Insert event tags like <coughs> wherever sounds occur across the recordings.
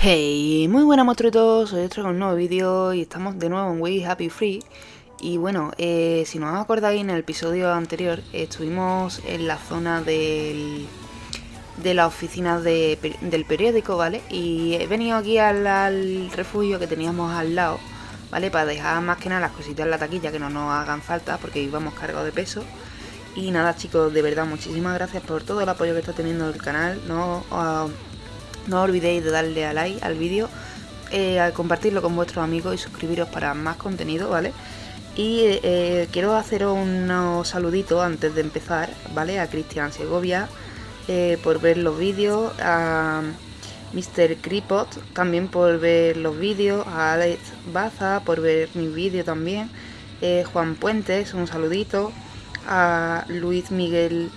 Hey, muy buenas monstruitos, hoy os traigo un nuevo vídeo y estamos de nuevo en We Happy Free Y bueno, eh, si no os acordáis en el episodio anterior estuvimos en la zona del, de la oficina de, del periódico, ¿vale? Y he venido aquí al, refugio que teníamos al lado, ¿vale? Para dejar más que nada las cositas en la taquilla que no nos hagan falta porque íbamos cargados de peso y nada chicos, de verdad, muchísimas gracias por todo el apoyo que está teniendo el canal. No, no olvidéis de darle a like al vídeo, eh, compartirlo con vuestros amigos y suscribiros para más contenido, ¿vale? Y eh, quiero hacer unos saluditos antes de empezar, ¿vale? A Cristian Segovia eh, por ver los vídeos, a Mr. Creepot también por ver los vídeos, a Alex Baza por ver mi vídeo también, Juan Puentes, un saludito, a Luis Miguel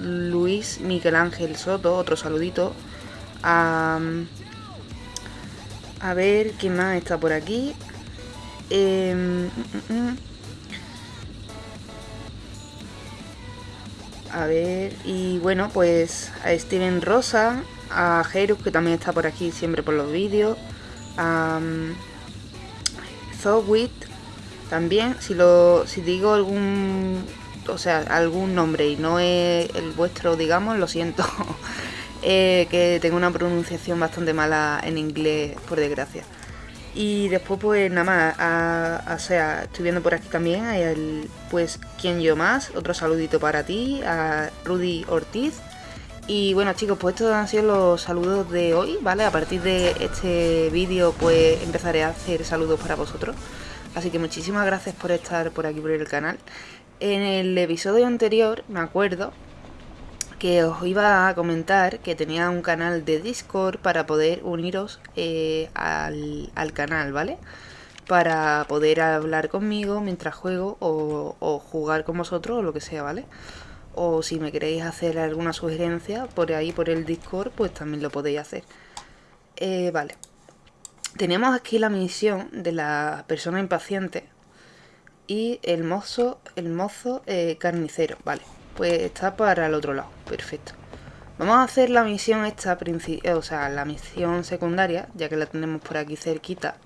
Luis Miguel Ángel Soto, otro saludito, a, a ver, ¿quién más está por aquí? Em, mm, mm, mm. a ver, y bueno, pues a Steven Rosa, a Jerus, que también está por aquí siempre por los vídeos, a Zowit, también, si, lo, si digo algún, o sea, algún nombre y no es el vuestro, digamos, lo siento. <laughs> Eh, que tengo una pronunciación bastante mala en inglés, por desgracia. Y después, pues nada más, o sea, estoy viendo por aquí también, hay el, pues, ¿quién yo más? Otro saludito para ti, a Rudy Ortiz. Y bueno chicos, pues estos han sido los saludos de hoy, ¿vale? A partir de este vídeo, pues empezaré a hacer saludos para vosotros. Así que muchísimas gracias por estar por aquí por el canal. En el episodio anterior, me acuerdo, que os iba a comentar que tenía un canal de Discord para poder uniros eh, al, canal, ¿vale? Para poder hablar conmigo mientras juego o, jugar con vosotros o lo que sea, ¿vale? O si me queréis hacer alguna sugerencia por ahí, por el Discord, pues también lo podéis hacer. Eh, vale. Tenemos aquí la misión de la persona impaciente y el mozo, el mozo eh, carnicero, vale pues está para el otro lado, perfecto. Vamos a hacer la misión esta, eh, o sea, la misión secundaria, ya que la tenemos por aquí cerquita,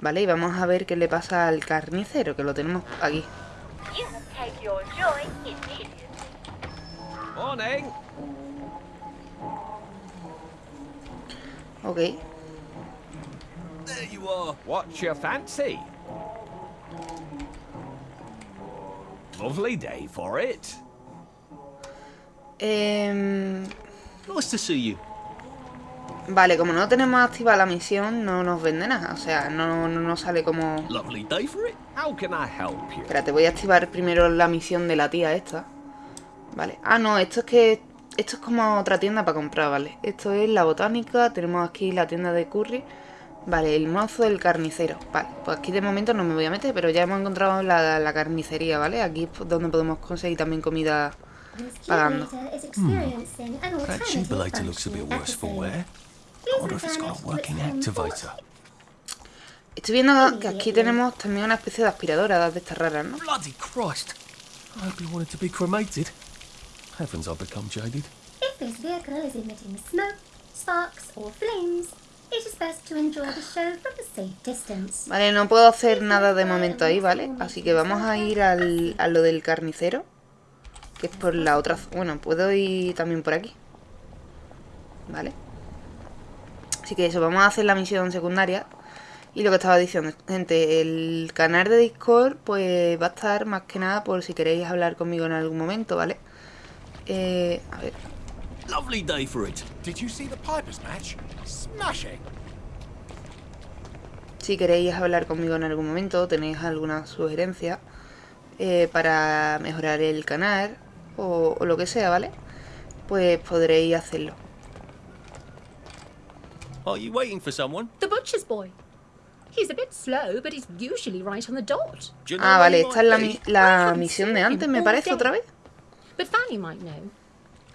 ¿vale? Y vamos a ver qué le pasa al carnicero, que lo tenemos aquí. Ok. There you are. What's your fancy? Lovely day for it. Eh... Nice to see you. Vale, como no tenemos activa la misión, no nos vende nada. O sea, no, no nos sale como... Espérate, voy a activar primero la misión de la tía esta. Vale. Ah, no, esto es que... Esto es como otra tienda para comprar, ¿vale? Esto es la botánica, tenemos aquí la tienda de curry. Vale, el mozo del carnicero. Vale, pues aquí de momento no me voy a meter, pero ya hemos encontrado la, la carnicería, ¿vale? Aquí es donde podemos conseguir también comida pagando. That cheapulator looks a bit worse for wear. I wonder if it's got a working activator. Estoy viendo que aquí tenemos también una especie de aspiradora de estas raras, ¿no? Bloody Christ! I hope you wanted to be cremated. Heavens, I've become jaded. If this vehicle is emitting smoke, sparks or flames, it is best to enjoy the show from a safe distance. Vale, no puedo hacer nada de momento ahí, ¿vale? Así que vamos a ir al, a lo del carnicero. Que es por la otra... Bueno, puedo ir también por aquí. Vale. Así que eso, vamos a hacer la misión secundaria. Y lo que estaba diciendo, gente, el canal de Discord pues va a estar más que nada por si queréis hablar conmigo en algún momento, ¿vale? Eh, a ver. Lovely day for it. Did you see the Pipers match? Smashing. Si queréis hablar conmigo en algún momento, tenéis alguna sugerencia eh, para mejorar el canal, o, o lo que sea, ¿vale? Pues podréis hacerlo. Are you waiting for someone? The butcher's boy. He's a bit slow, but he's usually right on the dot. Ah, vale, esta es la, mi- la misión de antes, me parece, otra vez. But Fanny might know.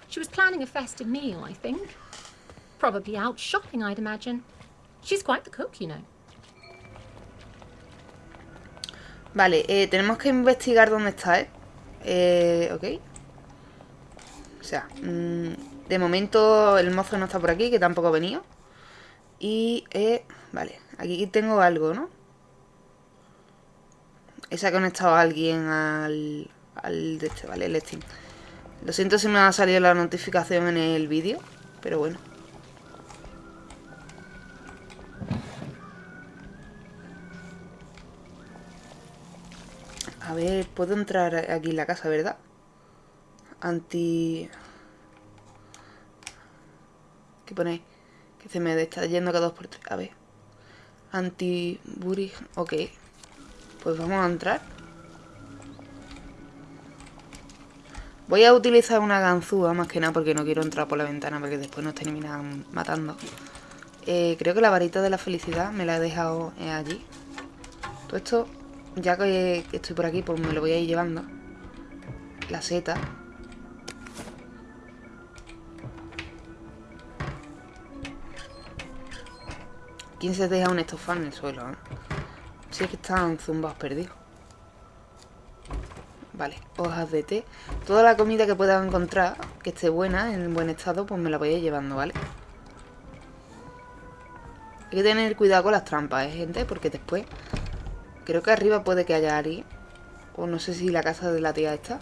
She was planning a festive meal, I think. Probably out shopping, I'd imagine. She's quite the cook, you know. Vale, eh, tenemos que investigar dónde está, ¿eh? Eh, ok. O sea, mm, de momento el mozo no está por aquí, que tampoco ha venido. Y, eh, vale, aquí tengo algo, ¿no? Esa ha conectado alguien al, al de este, vale, el Steam. Lo siento si me ha salido la notificación en el vídeo, pero bueno. A ver, puedo entrar aquí en la casa, ¿verdad? Anti... ¿Qué ponéis? Que se me está yendo cada dos por tres. A ver. Anti-buri... Ok. Pues vamos a entrar. Voy a utilizar una ganzúa más que nada porque no quiero entrar por la ventana porque después nos terminan matando. Eh, creo que la varita de la felicidad me la he dejado eh, allí. Todo esto, ya que, que estoy por aquí, pues me lo voy a ir llevando. La seta. ¿Quién se deja un estofado en el suelo? Eh? Si es que están zumbados perdidos. Vale, hojas de té. Toda la comida que pueda encontrar, que esté buena, en buen estado, pues me la voy a ir llevando, ¿vale? Hay que tener cuidado con las trampas, ¿eh, gente? Porque después... Creo que arriba puede que haya Ari. O no sé si la casa de la tía está.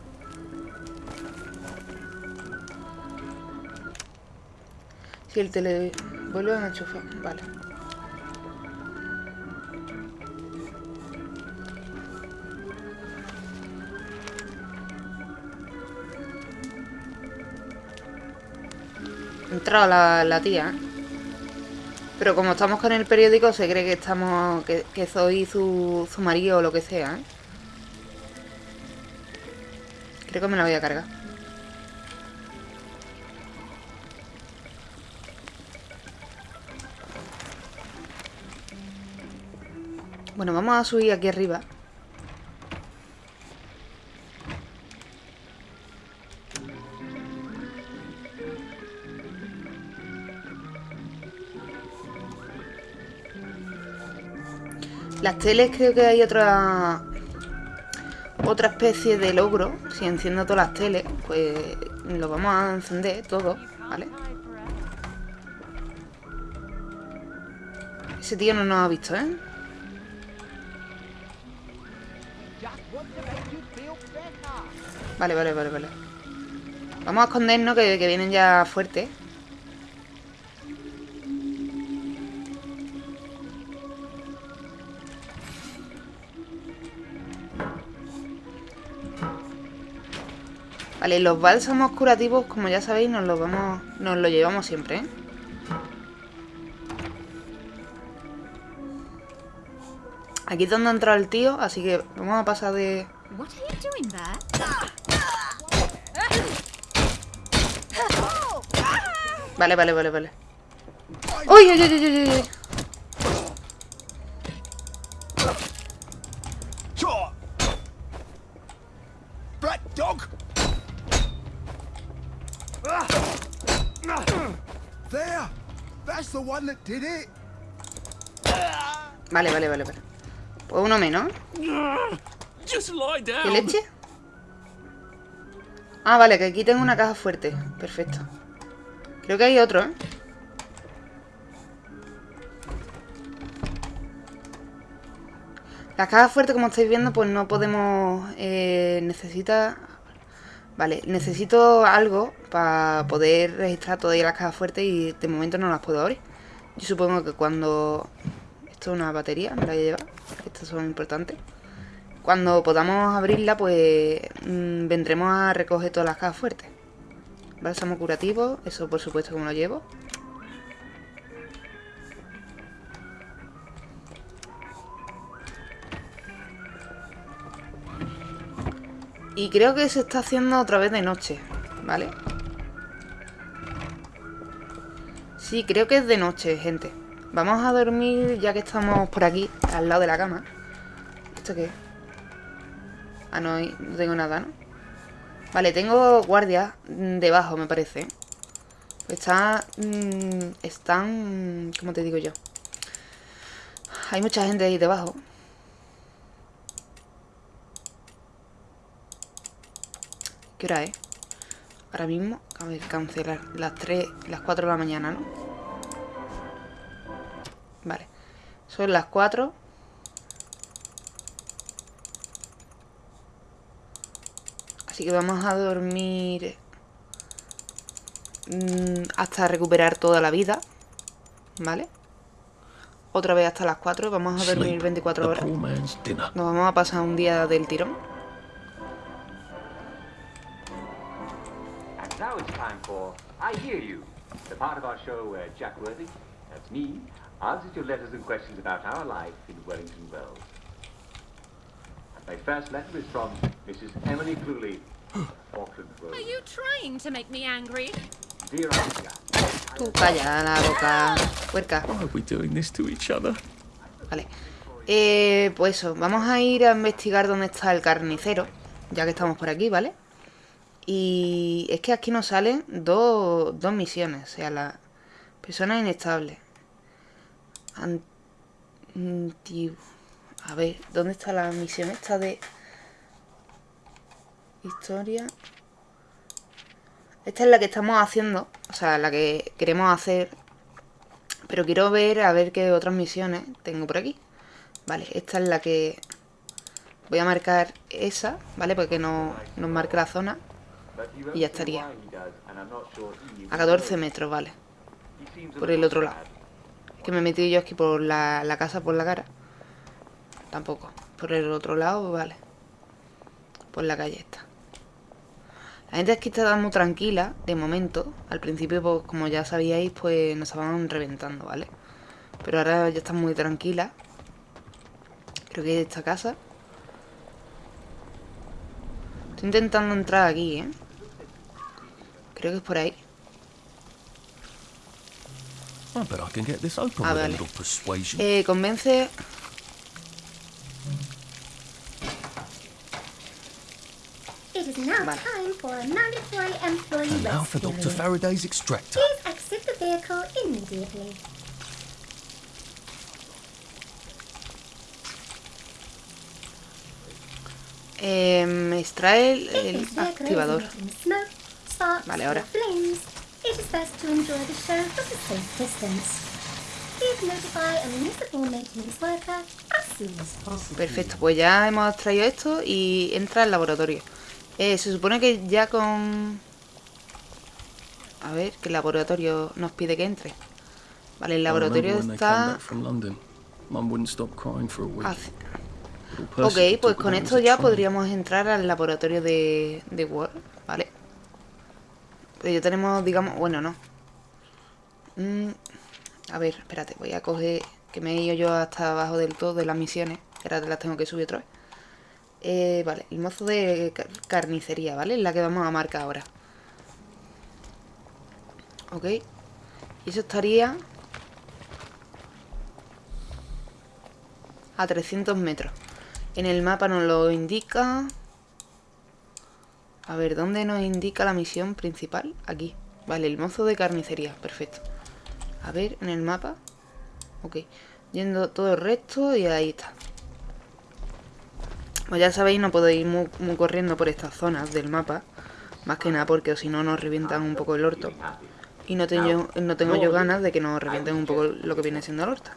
Si el tele... Vuelve a enchufar. Vale. Entrado la, la tía. Pero como estamos con el periódico, se cree que estamos. que, que soy su, su marido o lo que sea, ¿eh? Creo que me la voy a cargar. Bueno, vamos a subir aquí arriba. Las teles creo que hay otra otra especie de logro. Si enciendo todas las teles, pues lo vamos a encender todo, ¿vale? Ese tío no nos ha visto, ¿eh? Vale, vale, vale, vale. Vamos a escondernos que, que vienen ya fuertes. Vale, los bálsamos curativos, como ya sabéis, nos los vamos. Nos lo llevamos siempre, ¿eh? Aquí es donde ha entrado el tío, así que vamos a pasar de... Vale, vale, vale, vale. ¡Uy, uy, uy, uy, uy! Black dog! There! That's the one that did it! Vale, vale, vale, vale. Pues uno menos. ¿Qué leche? Ah, vale, que aquí tengo una caja fuerte. Perfecto. Creo que hay otro, ¿eh? Las cajas fuertes, como estáis viendo, pues no podemos... Eh, necesita... Vale, necesito algo para poder registrar todas las cajas fuertes y de momento no las puedo abrir. Yo supongo que cuando... Esto es una batería, me la voy a llevar. Estas son importantes. Cuando podamos abrirla, pues mm, vendremos a recoger todas las cajas fuertes. Bálsamo curativo, eso por supuesto que me lo llevo. Y creo que se está haciendo otra vez de noche, ¿vale? Sí, creo que es de noche, gente. Vamos a dormir ya que estamos por aquí, al lado de la cama. ¿Esto qué? Ah, no, no tengo nada, ¿no? Vale, tengo guardias debajo, me parece. Está... mm, están... ¿Cómo te digo yo? Hay mucha gente ahí debajo. ¿Qué hora es? Ahora mismo, a ver, cancelar las 3, las 4 de la mañana, ¿no? Vale. Son las 4. Así que vamos a dormir mm, hasta recuperar toda la vida. ¿Vale? Otra vez hasta las 4 vamos a dormir 24 horas. Nos vamos a pasar un día del tirón. I Hear You, the part of our show where Jack Worthy, that's me, answers your letters and questions about our life in Wellington Wells. My first letter is from Mrs. Emily Cluley, <gasps> Auckland Road. Are you trying to make me angry? Dear Auntie Tú calla la boca, puerca. Why are we doing this to each other? Vale. Eh, pues eso, vamos a ir a investigar dónde está el carnicero, ya que estamos por aquí, ¿vale? Y es que aquí nos salen dos, dos misiones. O sea, la persona inestable. A ver, ¿dónde está la misión esta de historia? Esta es la que estamos haciendo, o sea, la que queremos hacer. Pero quiero ver a ver qué otras misiones tengo por aquí. Vale, esta es la que voy a marcar esa, ¿vale? Porque no nos marque la zona. Y ya estaría. A 14 metros, vale. Por el otro lado. Es que me he metido yo aquí por la, la casa, por la cara. Tampoco. Por el otro lado, vale. Por la calle esta. La gente aquí está muy tranquila, de momento. Al principio, pues, como ya sabíais, pues nos estaban reventando, ¿vale? Pero ahora ya están muy tranquila. Creo que es esta casa. Estoy intentando entrar aquí, ¿eh? Creo que es por ahí. I bet I can get this open ah, with vale. a little persuasion. Eh, convence... It is now Vale. time for a mandatory employee And now for rescue. Dr. Faraday's extractor. Please exit the vehicle immediately. Eh, me extrae el, el activador. Vale, or ahora. flames, it is best to enjoy the show from a safe distance. Please notify a municipal maintenance worker as soon as possible. Perfecto, pues ya hemos extraído esto y entra al laboratorio. Eh, se supone que ya con... A ver, que el laboratorio nos pide que entre. Vale, el laboratorio está... Ok, pues con esto ya podríamos entrar al laboratorio de, de Word, ¿vale? Ya tenemos, digamos, bueno, no. Mm, a ver, espérate, voy a coger, que me he ido yo hasta abajo del todo de las misiones, ahora las tengo que subir otra vez. Eh, vale, el mozo de car- carnicería, ¿vale? Es la que vamos a marcar ahora. Ok. Y eso estaría... A 300 metros. En el mapa nos lo indica... A ver, ¿dónde nos indica la misión principal? Aquí. Vale, el mozo de carnicería. Perfecto. A ver, en el mapa. Ok. Yendo todo el resto y ahí está. Pues ya sabéis, no puedo ir muy, corriendo por estas zonas del mapa. Más que nada porque si no nos revientan un poco el orto. Y no tengo, no tengo yo ganas de que nos revienten un poco lo que viene siendo el orto.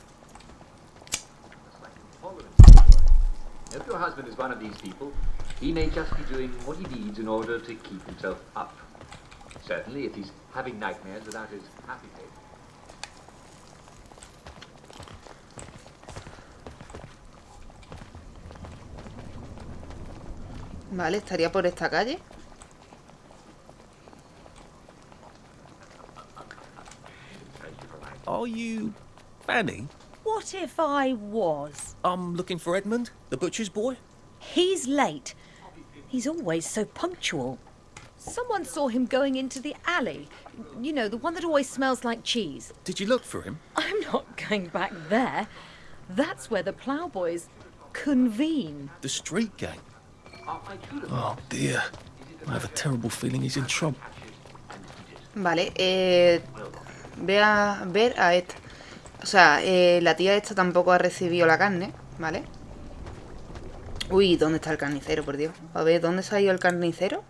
If your husband is one of these people, he may just be doing what he needs in order to keep himself up. Certainly, if he's having nightmares without his happy face. Vale, estaría por esta calle. Are you Fanny? What if I was? I'm looking for Edmund, the butcher's boy. He's late. He's always so punctual. Someone saw him going into the alley. You know, the one that always smells like cheese. Did you look for him? I'm not going back there. That's where the ploughboys convene. The street gang. Oh dear. I have a terrible feeling he's in trouble. Vale, eh, ve a ver a esta. O sea, eh, la tía esta tampoco ha recibido la carne, ¿vale? Uy, ¿dónde está el carnicero, por Dios? A ver, ¿dónde se ha ido el carnicero?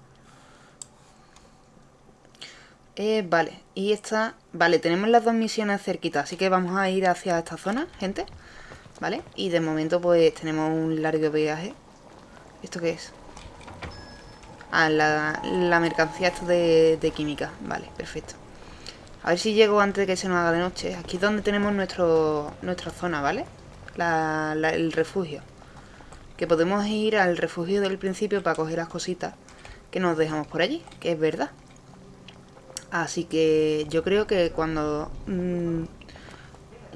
Eh, vale, y esta... Vale, tenemos las dos misiones cerquitas, así que vamos a ir hacia esta zona, gente. ¿Vale? Y de momento pues tenemos un largo viaje. ¿Esto qué es? Ah, la, mercancía esto de, química. Vale, perfecto. A ver si llego antes de que se nos haga de noche. Aquí es donde tenemos nuestro, nuestra zona, ¿vale? El refugio. Que podemos ir al refugio del principio para coger las cositas que nos dejamos por allí, que es verdad. Así que yo creo que cuando mmm,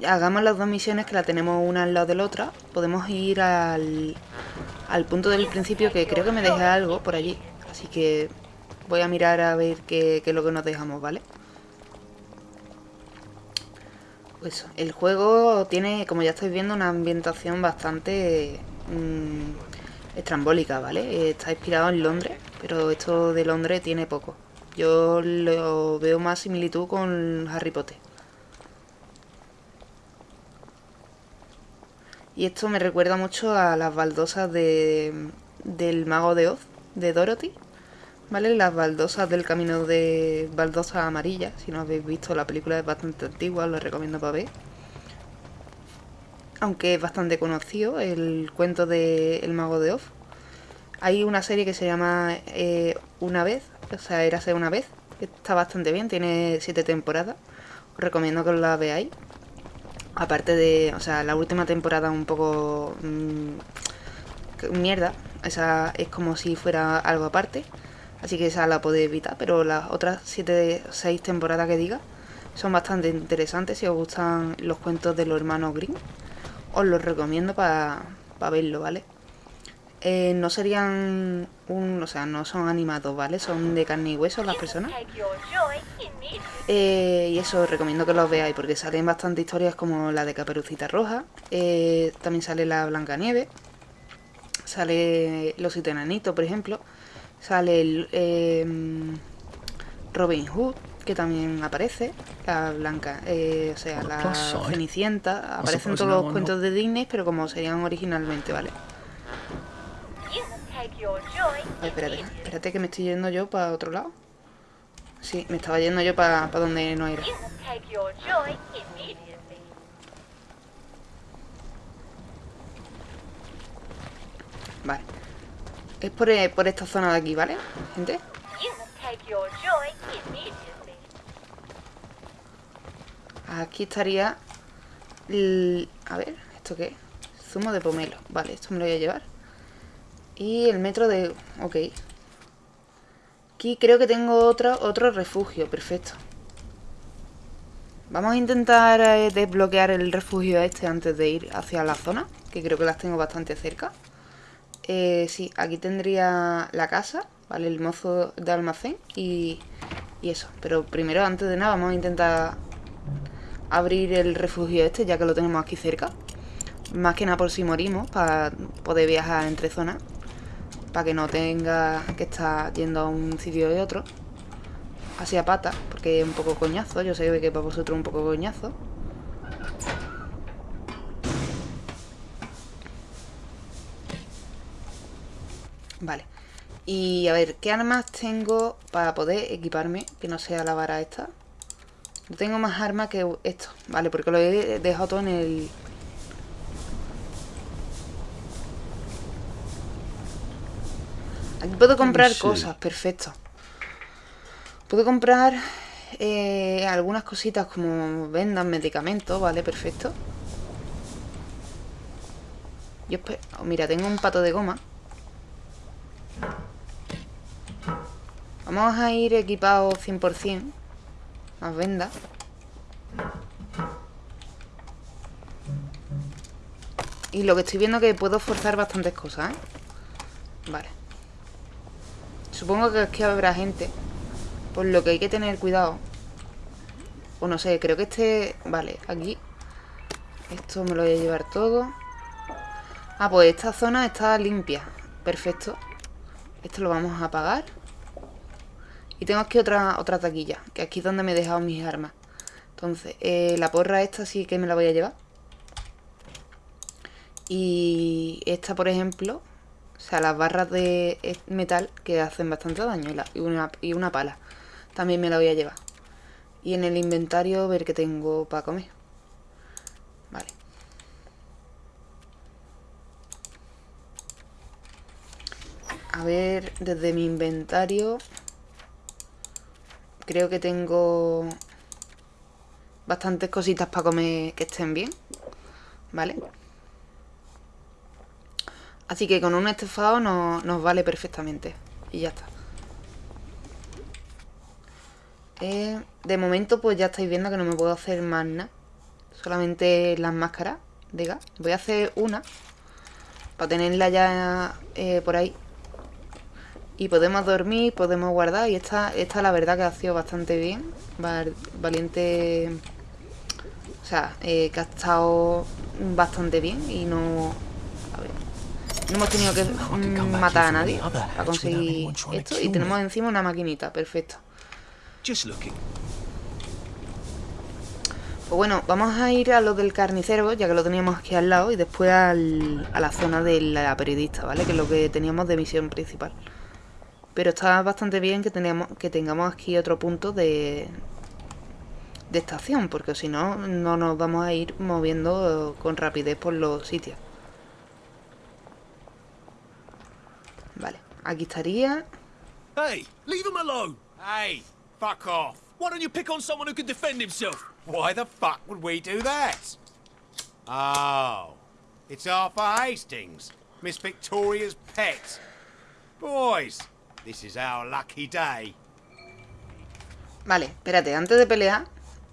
hagamos las dos misiones, que la tenemos una al lado de la otra, podemos ir al, al punto del principio, que creo que me deja algo por allí. Así que voy a mirar a ver qué, qué es lo que nos dejamos, ¿vale? Pues el juego tiene, como ya estáis viendo, una ambientación bastante mmm, estrambólica, ¿vale? Está inspirado en Londres, pero esto de Londres tiene poco. Yo lo veo más similitud con Harry Potter. Y esto me recuerda mucho a las baldosas de, del Mago de Oz, de Dorothy. ¿Vale? Las baldosas del camino de baldosas amarillas. Si no habéis visto, la película es bastante antigua, os lo recomiendo para ver. Aunque es bastante conocido el cuento de El Mago de Oz. Hay una serie que se llama eh, Una vez, o sea, Érase una vez, que está bastante bien, tiene siete temporadas. Os recomiendo que la veáis. Aparte de, o sea, la última temporada un poco mmm, mierda, esa es como si fuera algo aparte, así que esa la podéis evitar, pero las otras 7 o 6 temporadas que diga son bastante interesantes si os gustan los cuentos de los hermanos Green. Os los recomiendo para pa verlo, ¿vale? Eh, no serían un, o sea, no son animados, ¿vale? Son de carne y hueso las personas. Eh, y eso, recomiendo que los veáis porque salen bastante historias como la de Caperucita Roja. Eh, también sale la Blancanieves. Sale Los Enanitos, por ejemplo. Sale el, eh, Robin Hood, que también aparece. La Blanca, o sea, la Cenicienta. Aparecen todos los cuentos de Disney, pero como serían originalmente, ¿vale? Ay, espérate, espérate que me estoy yendo yo para otro lado. Sí, me estaba yendo yo para pa donde no era. Vale. Es por, por esta zona de aquí, ¿vale, gente? Aquí estaría... A ver, ¿esto qué? Zumo de pomelo. Vale, esto me lo voy a llevar. Y el metro de... Ok. Aquí creo que tengo otro, otro refugio. Perfecto. Vamos a intentar eh, desbloquear el refugio este antes de ir hacia la zona. Que creo que las tengo bastante cerca. Eh, sí, aquí tendría la casa. Vale, el mozo de almacén. Y, y eso. Pero primero, antes de nada, vamos a intentar abrir el refugio este. Ya que lo tenemos aquí cerca. Más que nada por si morimos. Para poder viajar entre zonas para que no tenga que estar yendo a un sitio y otro así a pata, porque es un poco coñazo yo sé que para vosotros es un poco coñazo vale y a ver, ¿qué armas tengo para poder equiparme que no sea la vara esta? No tengo más armas que esto, vale, porque lo he dejado todo en el Aquí puedo comprar cosas, perfecto. Puedo comprar eh, algunas cositas como vendas, medicamentos, ¿vale? Perfecto. Yo oh, mira, tengo un pato de goma. Vamos a ir equipados 100%. Más vendas. Y lo que estoy viendo es que puedo forzar bastantes cosas, ¿eh? Vale. Supongo que aquí habrá gente. Por lo que hay que tener cuidado. O no sé, creo que este... Vale, aquí. Esto me lo voy a llevar todo. Ah, pues esta zona está limpia. Perfecto. Esto lo vamos a apagar. Y tengo aquí otra, otra taquilla. Que aquí es donde me he dejado mis armas. Entonces, eh, la porra esta sí que me la voy a llevar. Y esta, por ejemplo, o sea, las barras de metal que hacen bastante daño y una, y una pala. También me la voy a llevar. Y en el inventario ver qué tengo para comer. Vale. A ver, desde mi inventario... Creo que tengo bastantes cositas para comer que estén bien. ¿Vale? Así que con un estofado nos vale perfectamente. Y ya está. Eh, de momento pues ya estáis viendo que no me puedo hacer más nada. Solamente las máscaras de gas. Voy a hacer una. Para tenerla ya eh, por ahí. Y podemos dormir, podemos guardar. Y esta, esta la verdad que ha sido bastante bien. Valiente... O sea, eh, que ha estado bastante bien. Y no... A ver. No hemos tenido que matar a nadie para conseguir esto. Y tenemos encima una maquinita. Perfecto. Pues bueno, vamos a ir a lo del carnicero, ya que lo teníamos aquí al lado, y después a la zona de la periodista, ¿vale? Que es lo que teníamos de misión principal. Pero está bastante bien que, tenemos, que tengamos aquí otro punto de, de estación, porque si no, no nos vamos a ir moviendo con rapidez por los sitios. Vale, aquí estaría... Hey, leave him alone. Hey, Fuck off. Why don't you pick on someone who can defend himself? Why the fuck would we do that? Oh, it's Arthur Hastings, Miss Victoria's pet. Boys, this is our lucky day. Vale, espérate, antes de pelear,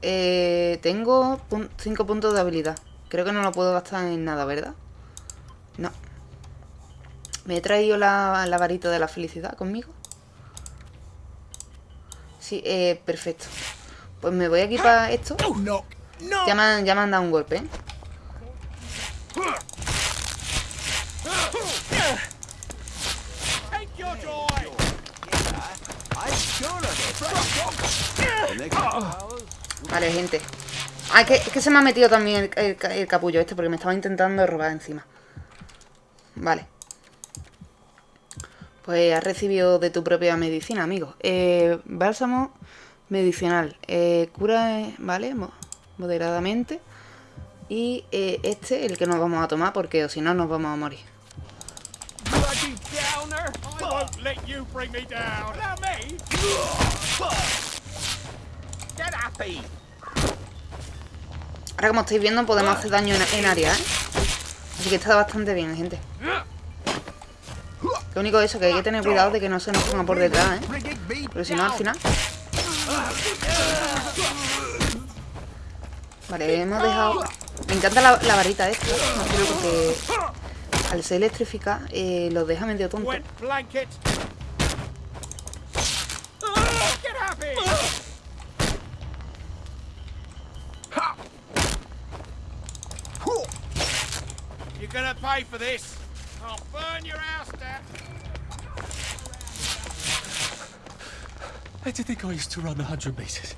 eh, tengo 5 puntos de habilidad. Creo que no lo puedo gastar en nada, ¿verdad? No. Me he traído la, la varita de la felicidad conmigo. Sí, eh, perfecto. Pues me voy aquí para esto. Ya me, han, ya me han dado un golpe, ¿eh? Vale, gente. Ah, es que, es que se me ha metido también el capullo este porque me estaba intentando robar encima. Vale. Pues has recibido de tu propia medicina, amigo. Eh, bálsamo medicinal. Eh, cura, ¿vale? Moderadamente. Y eh, este, el que nos vamos a tomar, porque si no nos vamos a morir. Ahora como estáis viendo podemos hacer daño en, área, ¿eh? Así que está bastante bien, gente. Lo único eso, que hay que tener cuidado de que no se nos ponga por detrás, ¿eh? Porque si no, al final... Vale, hemos dejado... Me encanta la, varita esta, ¿no? porque al ser electrificada eh, los deja medio tonto. You're gonna pay for this. I'll burn your house down. Where do think I used to run 100 meters?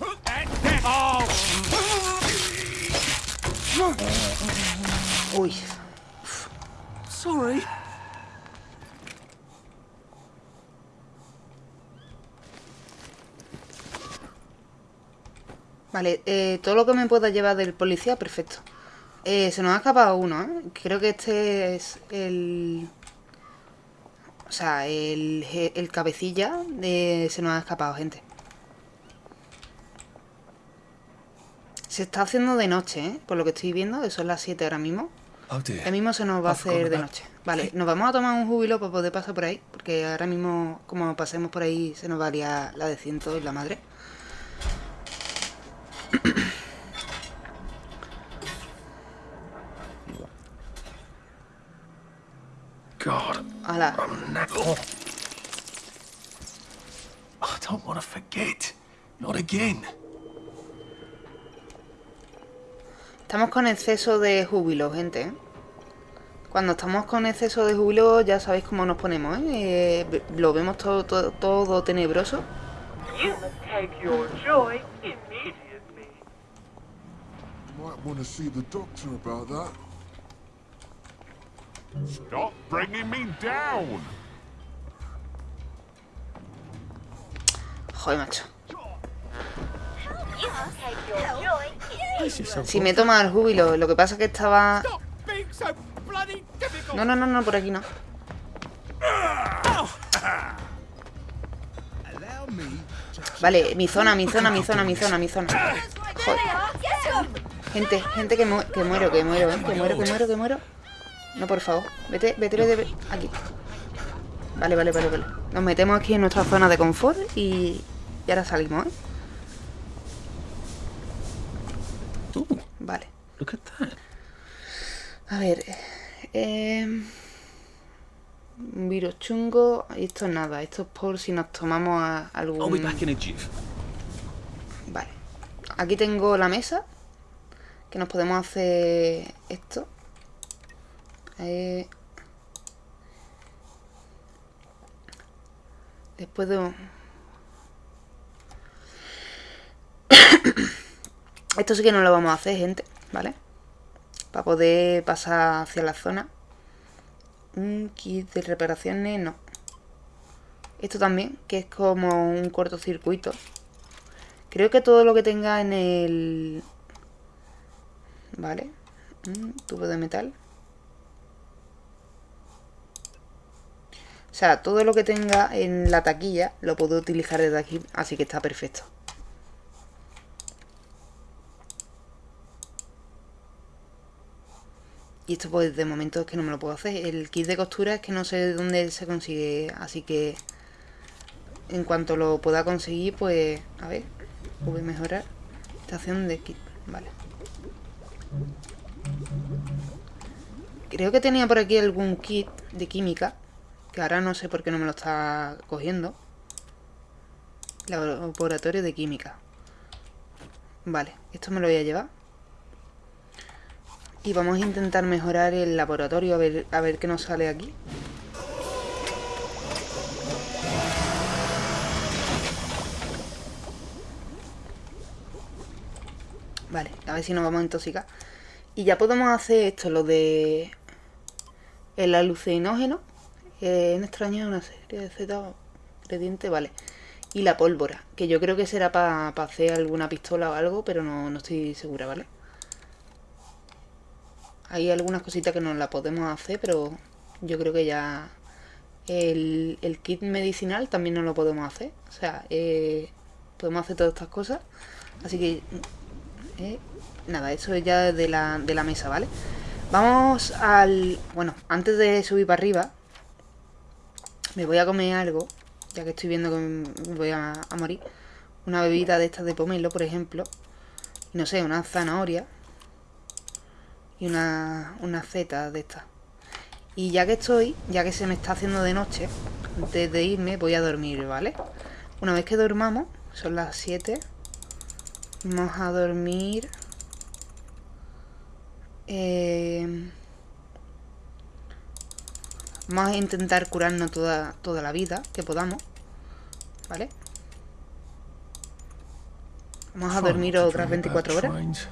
Uy. Oh. Sorry. Vale, eh, todo lo que me pueda llevar del policía, perfecto. Eh, se nos ha escapado uno, ¿eh? Creo que este es el... O sea, el, el cabecilla de... se nos ha escapado, gente. Se está haciendo de noche, ¿eh? Por lo que estoy viendo, eso es las 7 ahora mismo. Oh, ahora mismo se nos va a hacer de noche. Vale, nos vamos a tomar un júbilo para poder pasar por ahí. Porque ahora mismo, como pasemos por ahí, se nos va a liar la de ciento y la madre. God. Hala. Oh. I don't want to forget. Not again. Estamos con exceso de júbilo, gente. ¿eh? Cuando estamos con exceso de júbilo ya sabéis cómo nos ponemos, ¿eh? eh lo vemos todo, todo, todo tenebroso. You must take your joy immediately. Want to see the doctor about that. Stop bringing me down! Joder, macho. Si me toma el júbilo, lo que pasa es que estaba... No, no, no, no, por aquí no. Vale, mi zona, mi zona, mi zona, mi zona, mi zona. Joder. Gente, gente que, mu- que muero, que muero, ¿eh? Que muero, que muero, que muero. No, por favor. Vete, vete, vete, vete. Aquí. Vale, vale, vale, vale. Nos metemos aquí en nuestra zona de confort y, y ahora salimos, ¿eh? Ooh, Vale. A ver. Eh, un virus chungo. Y esto es nada. Esto es por si nos tomamos a- algún... Vale. Aquí tengo la mesa. Que nos podemos hacer esto. Eh, Después de... <coughs> Esto sí que no lo vamos a hacer, gente. ¿Vale? Para poder pasar hacia la zona. Un kit de reparaciones, no. Esto también, que es como un cortocircuito. Creo que todo lo que tenga en el... Vale. Un tubo de metal. O sea, todo lo que tenga en la taquilla lo puedo utilizar desde aquí, así que está perfecto. Y esto pues de momento es que no me lo puedo hacer. El kit de costura es que no sé de dónde se consigue, así que en cuanto lo pueda conseguir, pues a ver, voy a mejorar. Estación de kit, vale. Creo que tenía por aquí algún kit de química, que ahora no sé por qué no me lo está cogiendo. Laboratorio de química. Vale, esto me lo voy a llevar. Y vamos a intentar mejorar el laboratorio a ver, a ver qué nos sale aquí. Vale, a ver si nos vamos a intoxicar. Y ya podemos hacer esto, lo de el alucinógeno. Eh, en extraño una serie de Z ingredientes, vale. Y la pólvora, que yo creo que será para hacer alguna pistola o algo, pero no, no estoy segura, ¿vale? Hay algunas cositas que no la podemos hacer, pero yo creo que ya el, el kit medicinal también no lo podemos hacer. O sea, eh, podemos hacer todas estas cosas. Así que, eh, nada, eso es ya de la, de la mesa, ¿vale? Vamos al... Bueno, antes de subir para arriba, me voy a comer algo, ya que estoy viendo que me voy a, morir. Una bebida de estas de pomelo, por ejemplo. No sé, una zanahoria y una, una zeta de estas. Y ya que estoy, ya que se me está haciendo de noche, antes de irme voy a dormir, ¿vale? Una vez que dormamos, son las 7, vamos a dormir... Eh, vamos a intentar curarnos toda, toda la vida que podamos, ¿vale? Vamos a dormir otras dream about 24 horas.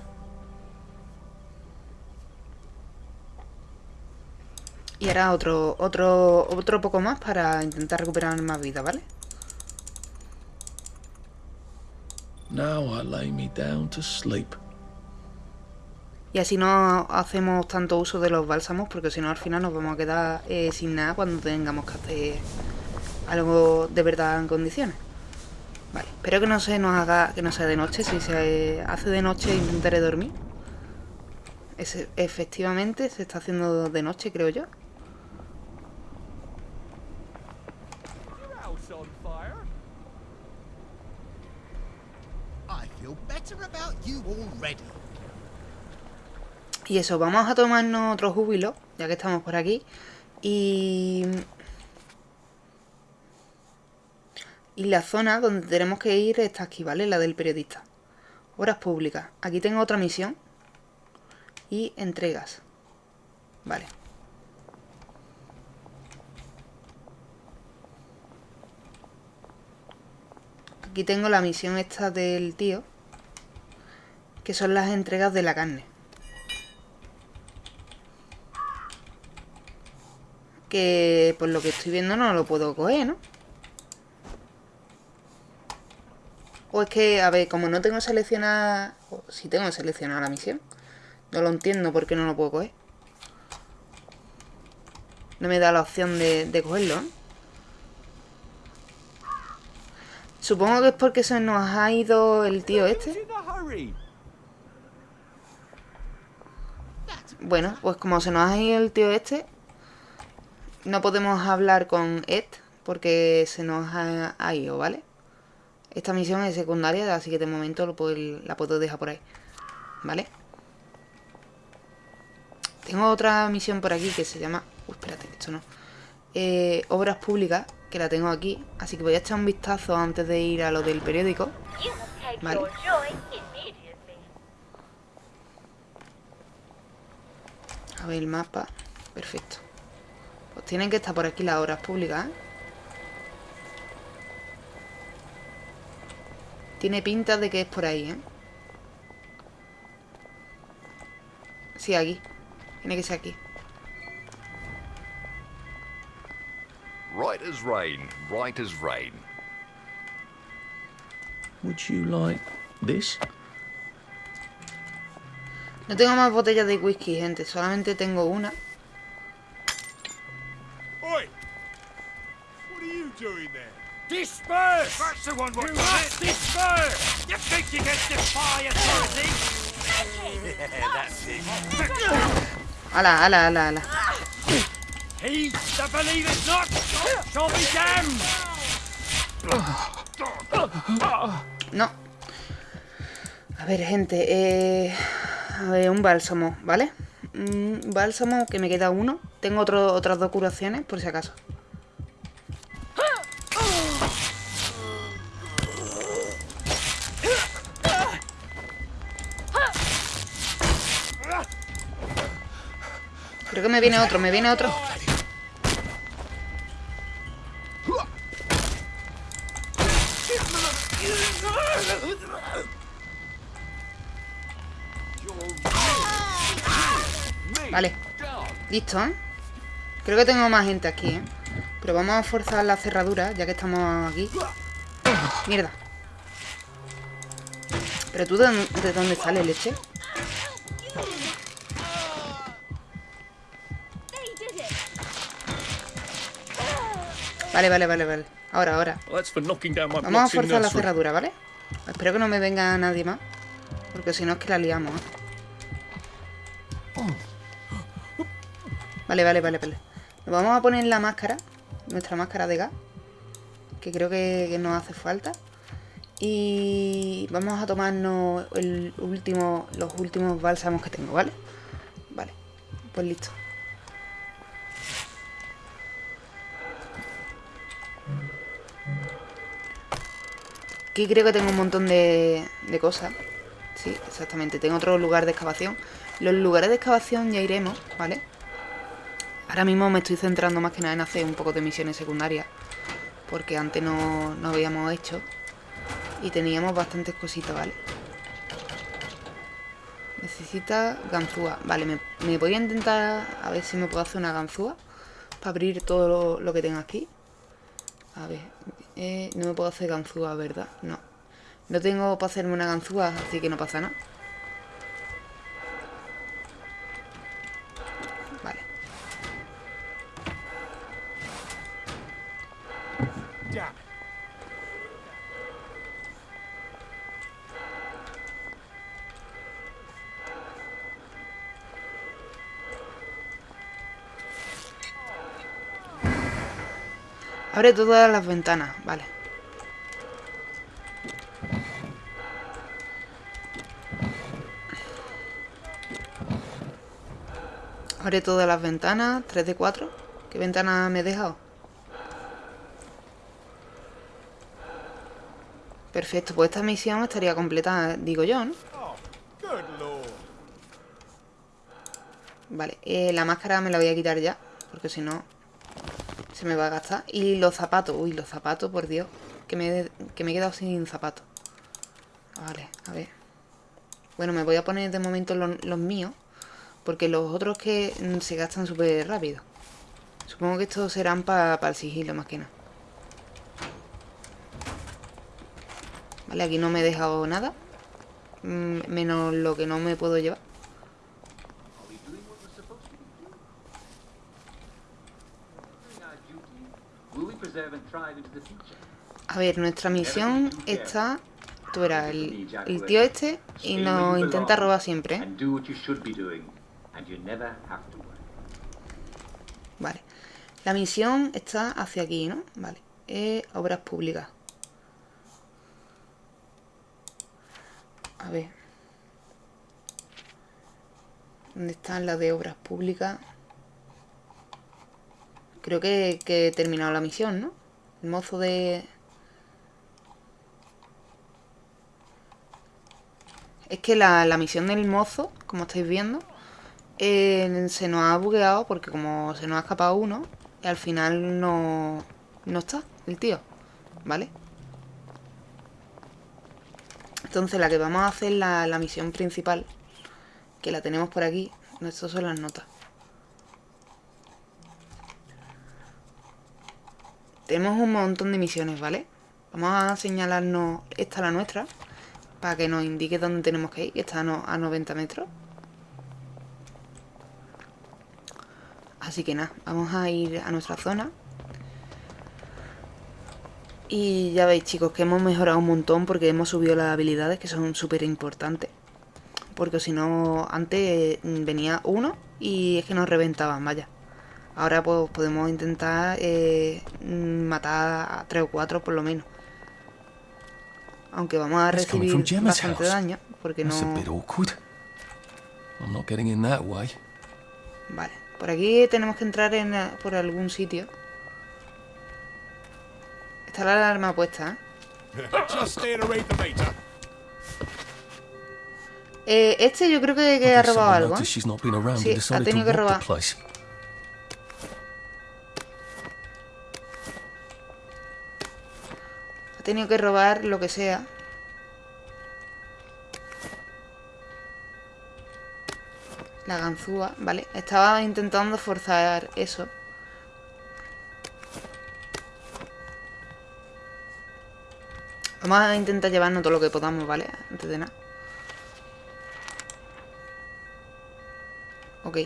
Y ahora otro, otro, otro poco más para intentar recuperar más vida, ¿vale? Now I lay me down to sleep. Y así no hacemos tanto uso de los bálsamos, porque si no al final nos vamos a quedar eh, sin nada cuando tengamos que hacer algo de verdad en condiciones. Vale, espero que no se nos haga, que no sea de noche. Si se hace de noche intentaré dormir. Es- efectivamente se está haciendo de noche, creo yo. house on fire. I feel better about you already. Y eso, vamos a tomarnos otro júbilo, ya que estamos por aquí. Y... Y la zona donde tenemos que ir está aquí, ¿vale? La del periodista. Obras públicas. Aquí tengo otra misión. Y entregas. Vale. Aquí tengo la misión esta del tío. Que son las entregas de la carne. Que por lo que estoy viendo no lo puedo coger, ¿no? O es que, a ver, como no tengo seleccionada... Si tengo seleccionada la misión. No lo entiendo por qué no lo puedo coger. No me da la opción de, de cogerlo, ¿eh? Supongo que es porque se nos ha ido el tío este. Bueno, pues como se nos ha ido el tío este, no podemos hablar con Ed porque se nos ha, ido, ¿vale? Esta misión es secundaria, así que de momento lo puedo, la puedo dejar por ahí, ¿vale? Tengo otra misión por aquí que se llama... Uy, espérate, esto no. Eh, obras públicas, que la tengo aquí. Así que voy a echar un vistazo antes de ir a lo del periódico. Vale. A ver el mapa. Perfecto. Pues tienen que estar por aquí las obras públicas, ¿eh? Tiene pinta de que es por ahí, ¿eh? Sí, aquí. Tiene que ser aquí. Right as rain, right as rain. Would you like this? No tengo más botellas de whisky, gente. Solamente tengo una. Oi! What are you doing there? Disperse! That's the one what you must disperse! You think you can defy authority? yeah, that's it. Ala, ala, ala, ala. He that believe it not shall be damned! No. A ver, gente. Eh, ver, un bálsamo, ¿vale? Un bálsamo que me queda uno. Tengo otro, otras dos curaciones, por si acaso. Creo que me viene otro, me viene otro. Listo, ¿eh? Creo que tengo más gente aquí, ¿eh? Pero vamos a forzar la cerradura, ya que estamos aquí. Mierda. ¿Pero tú de, de dónde sale, leche? Vale, vale, vale, vale. Ahora, ahora. Vamos a forzar la cerradura, ¿vale? Espero que no me venga nadie más. Porque si no es que la liamos, ¿eh? Vale, vale, vale, vale. Nos vamos a poner la máscara. Nuestra máscara de gas. Que creo que, que nos hace falta. Y vamos a tomarnos el último, los últimos bálsamos que tengo, ¿vale? Vale, pues listo. Aquí creo que tengo un montón de, de cosas. Sí, exactamente. Tengo otro lugar de excavación. Los lugares de excavación ya iremos, ¿vale? Ahora mismo me estoy centrando más que nada en hacer un poco de misiones secundarias. Porque antes no, no habíamos hecho. Y teníamos bastantes cositas, ¿vale? Necesita ganzúa. Vale, me, me, voy a intentar a ver si me puedo hacer una ganzúa. Para abrir todo lo, que tengo aquí. A ver, eh, no me puedo hacer ganzúa, ¿verdad? No. No tengo para hacerme una ganzúa, así que no pasa nada. Vale. Abre todas las ventanas, vale. Abre todas las ventanas, 3 de 4. ¿Qué ventana me he dejado? Perfecto, pues esta misión estaría completa, digo yo, ¿no? Vale, eh, la máscara me la voy a quitar ya, porque si no me va a gastar. Y los zapatos. Uy, los zapatos, por Dios. Que me, que me he quedado sin zapatos. Vale, a ver. Bueno, me voy a poner de momento los, míos. Porque los otros que mm, se gastan súper rápido. Supongo que estos serán para el sigilo más que nada. Vale, aquí no me he dejado nada. Mm, menos lo que no me puedo llevar. Are we doing what we're supposed to be doing? Doing our duty, will we preserve and thrive into the future? A ver, nuestra misión está... Tú verás, el, el tío este y nos intenta robar siempre. Vale. La misión está hacia aquí, ¿no? Vale. Eh, obras públicas. A ver. ¿Dónde están las de obras públicas? Creo que, que he terminado la misión, ¿no? Mozo de... Es que la, la misión del mozo, como estáis viendo, eh, se nos ha bugueado porque como se nos ha escapado uno, y al final no, no está el tío, ¿vale? Entonces la que vamos a hacer la, la misión principal, que la tenemos por aquí, estas son las notas. Tenemos un montón de misiones, ¿vale? Vamos a señalarnos esta la nuestra, para que nos indique dónde tenemos que ir, está a, no- a 90 metros. Así que nada, vamos a ir a nuestra zona. Y ya veis chicos que hemos mejorado un montón porque hemos subido las habilidades que son súper importantes. Porque si no, antes venía uno y es que nos reventaban, vaya. Ahora pues podemos intentar eh, mm, matar a tres o cuatro por lo menos. Aunque vamos a recibir bastante daño porque no... bit awkward. I'm not getting in that way. Vale, por aquí tenemos que entrar en, eh, por algún sitio. Está la alarma puesta, ¿eh? Eh, Este yo creo que, ha robado algo, ¿eh? noticed she's not been around Sí, ha tenido que rob robar. Ha tenido que robar lo que sea. La ganzúa, vale. Estaba intentando forzar eso. Vamos a intentar llevarnos todo lo que podamos, ¿vale? Antes de nada. Ok.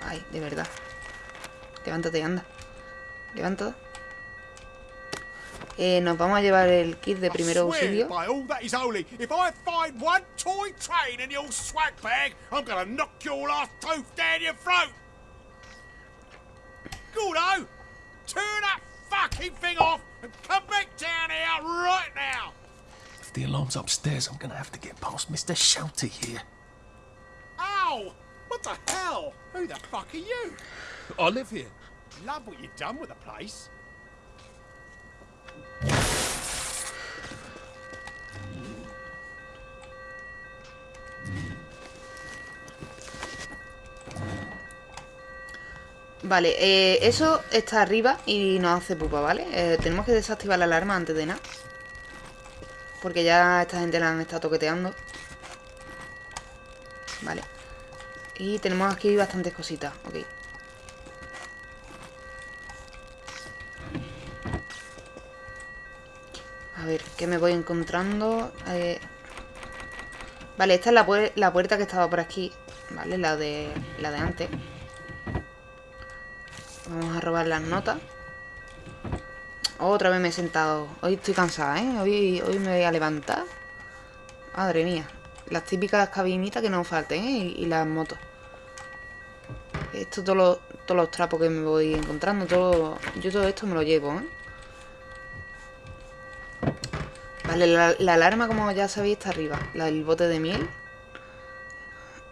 Ay, de verdad. Levántate y anda. Levántate. Eh, nos vamos a llevar el kit de primer auxilio. by all that is holy, if I find one toy train in your swag bag, I'm gonna knock your last tooth down your throat. Gordo, turn that fucking thing off and come back down here right now. If the alarm's upstairs, I'm gonna have to get past Mr. Shouty here. Ow! What the hell? Who the fuck are you? I live here. Love what you've done with the place. Vale, eh, eso está arriba y nos hace pupa, ¿vale? Eh, tenemos que desactivar la alarma antes de nada. Porque ya esta gente la han estado toqueteando. Vale. Y tenemos aquí bastantes cositas, ok. A ver, ¿qué me voy encontrando? Eh, Vale, esta es la, la puerta que estaba por aquí. Vale, la de, la de antes. Vamos a robar las notas. Otra vez me he sentado. Hoy estoy cansada, ¿eh? Hoy, hoy me voy a levantar. Madre mía. Las típicas cabinitas que no falten, ¿eh? Y, y las motos. Esto, todos los, todos los trapos que me voy encontrando, todo, yo todo esto me lo llevo, ¿eh? Vale, la, la alarma, como ya sabéis, está arriba. La del bote de miel.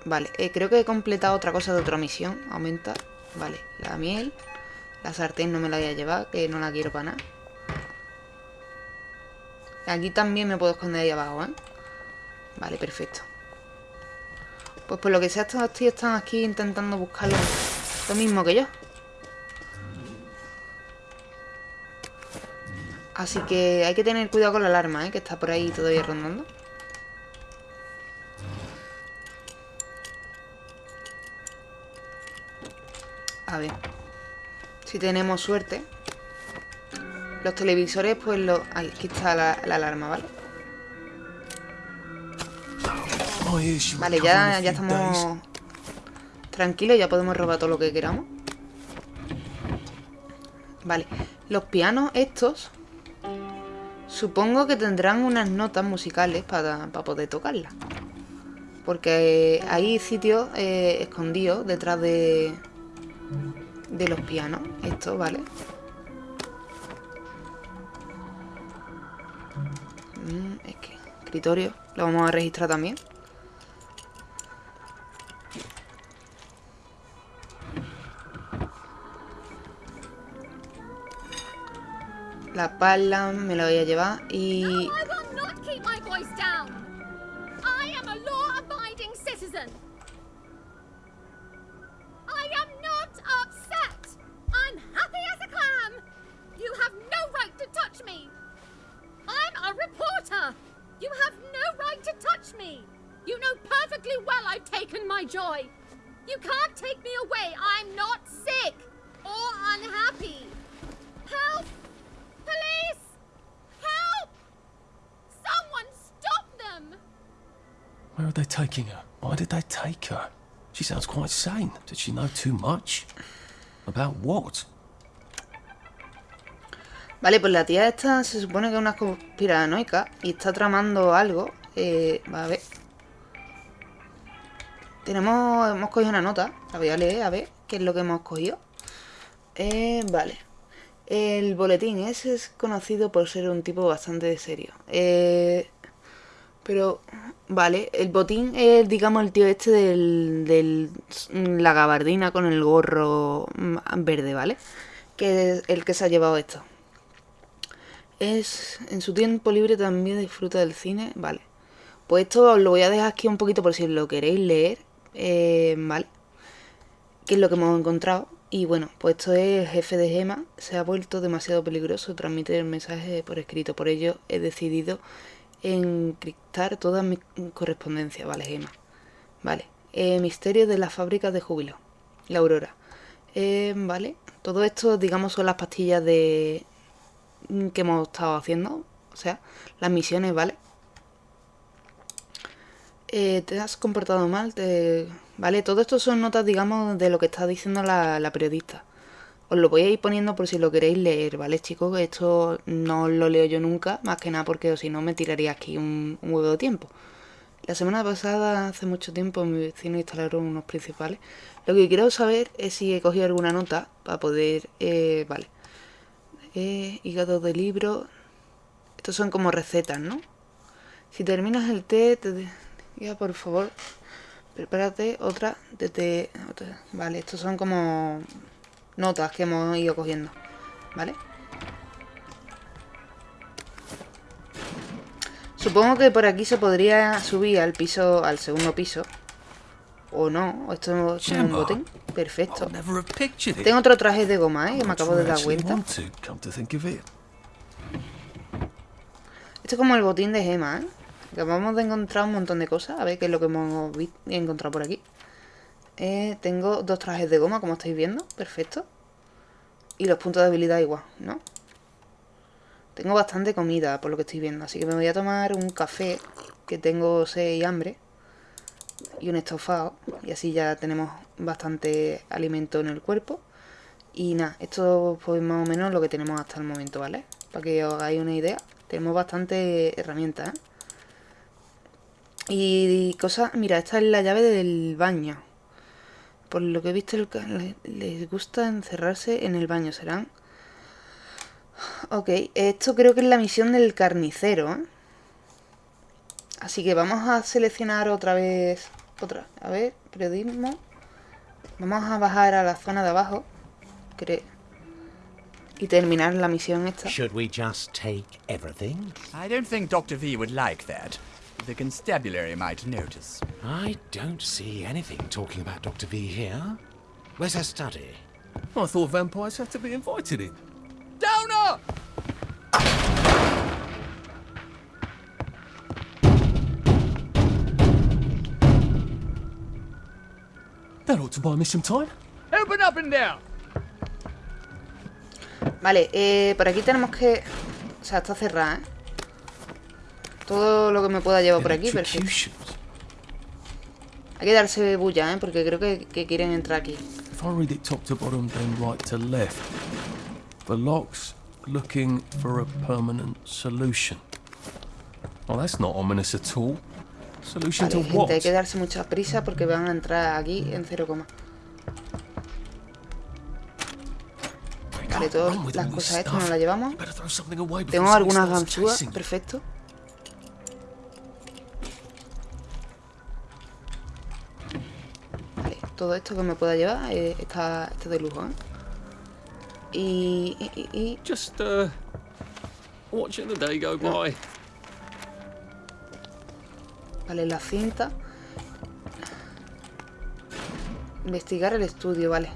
Vale, eh, creo que he completado otra cosa de otra misión. Aumenta. Vale, la miel. La sartén no me la voy a llevar, que no la quiero para nada. Aquí también me puedo esconder ahí abajo, ¿eh? Vale, perfecto. Pues por lo que sea, estos tíos están aquí intentando buscar lo, lo mismo que yo. Así que hay que tener cuidado con la alarma, ¿eh? Que está por ahí todavía rondando. A ver. Si tenemos suerte. Los televisores, pues lo... Ahí, aquí está la, la alarma, ¿vale? Vale, ya, ya estamos tranquilos, ya podemos robar todo lo que queramos. Vale, los pianos estos supongo que tendrán unas notas musicales para, para poder tocarlas. Porque hay sitios eh, escondidos detrás de, de los pianos, estos, ¿vale? Mm, es que escritorio lo vamos a registrar también. La pala me la voy a llevar y... Did she know too much? About what? Vale, pues la tía esta se supone que es una conspiranoica y está tramando algo. Eh, a ver. Tenemos, hemos cogido una nota. La voy a leer a ver qué es lo que hemos cogido. Eh, vale. El boletín ese es conocido por ser un tipo bastante serio. Eh, pero, vale, el botín es, digamos, el tío este del, del la gabardina con el gorro mm, verde, ¿vale? Que es el que se ha llevado esto. Es, en su tiempo libre también disfruta del cine, vale. Pues esto os lo voy a dejar aquí un poquito por si lo queréis leer, eh, ¿vale? ¿Qué es lo que hemos encontrado? Y bueno, pues esto es el jefe de Gema, se ha vuelto demasiado peligroso transmitir el mensaje por escrito, por ello he decidido encriptar toda mi correspondencia, ¿vale, Gema? Vale, eh, misterio de la fábrica de júbilo, la Aurora. Eh, vale, todo esto, digamos, son las pastillas de que hemos estado haciendo, o sea, las misiones, ¿vale? Eh, te has comportado mal, te... ¿vale? Todo esto son notas, digamos, de lo que está diciendo la, la periodista. Os lo voy a ir poniendo por si lo queréis leer, ¿vale, chicos? Esto no lo leo yo nunca, más que nada porque si no me tiraría aquí un, huevo de tiempo. La semana pasada, hace mucho tiempo, mi vecino instalaron unos principales. Lo que quiero saber es si he cogido alguna nota para poder... Eh, vale. Eh, hígado de libro. Estos son como recetas, ¿no? Si terminas el té, te diga por favor, prepárate otra de té. otra. Vale, estos son como notas que hemos ido cogiendo, ¿vale? Supongo que por aquí se podría subir al piso, al segundo piso. O no, esto es un botín. Perfecto. Tengo otro traje de goma, ¿eh? Que me acabo de dar cuenta. Esto es como el botín de gema, ¿eh? Acabamos de encontrar un montón de cosas. A ver qué es lo que hemos encontrado por aquí. Eh, tengo dos trajes de goma, como estáis viendo. Perfecto. Y los puntos de habilidad igual, ¿no? Tengo bastante comida, por lo que estoy viendo. Así que me voy a tomar un café, que tengo sed y hambre. Y un estofado. Y así ya tenemos bastante alimento en el cuerpo. Y nada, esto pues más o menos lo que tenemos hasta el momento, ¿vale? Para que os hagáis una idea. Tenemos bastante herramientas, ¿eh? Y cosas... Mira, esta es la llave del baño. Por lo que he visto, les gusta encerrarse en el baño. ¿Serán? Ok, esto creo que es la misión del carnicero, ¿eh? Así que vamos a seleccionar otra vez... Otra. A ver, periodismo. Vamos a bajar a la zona de abajo. Cre- y terminar la misión esta. Should we just take everything? I don't think Dr. V would like that. The constabulary might notice. I don't see anything talking about Dr. V here. Where's her study? I thought vampires had to be invited in. Downer! That ought to buy me some time. Open up and down. Vale, eh, por aquí tenemos que... O sea, está cerrada, ¿eh? Todo lo que me pueda llevar por aquí, perfecto. Hay que darse bulla, ¿eh? Porque creo que, que quieren entrar aquí. If I read it top to bottom, then right to left. The lock's looking for a permanent solution. That's not ominous at all. Solution Vale, to what? gente, hay que darse mucha prisa porque van a entrar aquí en 0, Vale, todas las cosas estas nos las llevamos. Tengo algunas ganzúas, perfecto. Todo esto que me pueda llevar eh, está, está de lujo, ¿eh? Y, y, y- y- Just, uh, watching the day go by. Vale, la cinta. Investigar el estudio, vale.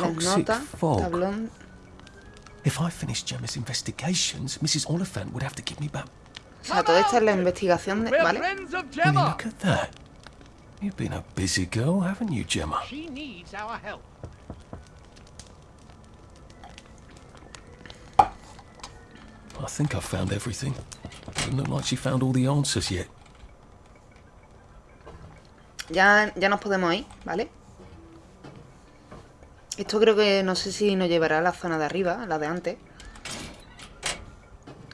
Las notas, tablón. If I finished Gemma's investigations, Mrs. Oliphant would have to give me back. O sea, toda esta es la investigación de. ¿Vale? Will you look at that? You've been a busy girl, haven't you, Gemma? She needs our help. I think I've found everything. Doesn't look like she found all the answers yet. Ya, ya nos podemos ir, ¿vale? Esto creo que no sé si nos llevará a la zona de arriba, la de antes.